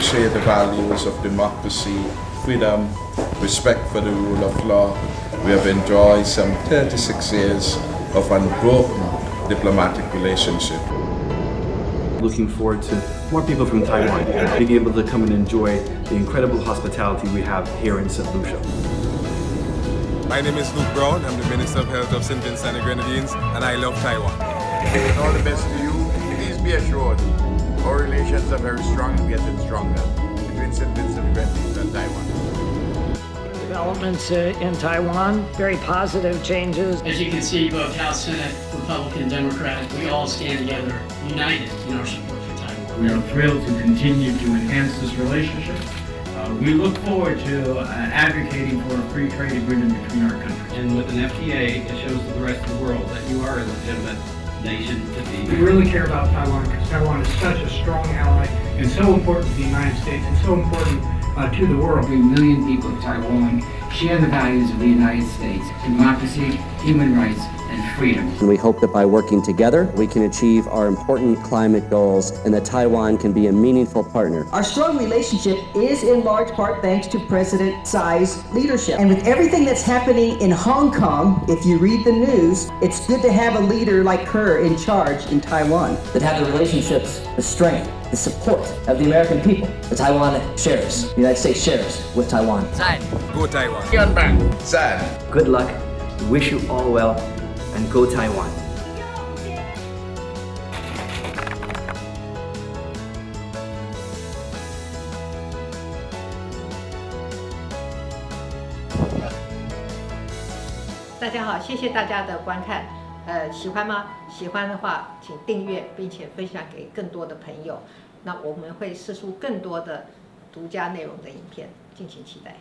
share the values of democracy, freedom, respect for the rule of law. We have enjoyed some 36 years of unbroken diplomatic relationship. Looking forward to more people from Taiwan being able to come and enjoy the incredible hospitality we have here in St. Lucia. My name is Luke Browne. I'm the Minister of Health of St. Vincent and the Grenadines, and I love Taiwan. All the best to you. Please be assured, our relations are very strong and getting stronger between St. Vincent and the Grenadines and Taiwan. Developments uh, in Taiwan, very positive changes. As you can see, both House, Senate, Republican, Democrat, we all stand together, united in our support for Taiwan. We are thrilled to continue to enhance this relationship. Uh, we look forward to uh, advocating for a free trade agreement between our countries. And with an FTA, it shows to the rest of the world that you are a legitimate nation to be. We really care about Taiwan because Taiwan is such a strong ally and so important to the United States and so important uh, to the world. Three million people of Taiwan share the values of the United States, democracy, human rights, and freedom. And we hope that by working together, we can achieve our important climate goals and that Taiwan can be a meaningful partner. Our strong relationship is in large part thanks to President Tsai's leadership. And with everything that's happening in Hong Kong, if you read the news, it's good to have a leader like her in charge in Taiwan. That have the relationships, the strength, the support of the American people. The Taiwan shares, the United States shares with Taiwan. Sad. Go Taiwan. Sad. Good luck. Wish you all well and go Taiwan. 大家好，谢谢大家的观看。呃，喜欢吗？喜欢的话，请订阅并且分享给更多的朋友。那我们会试出更多的独家内容的影片，敬请期待。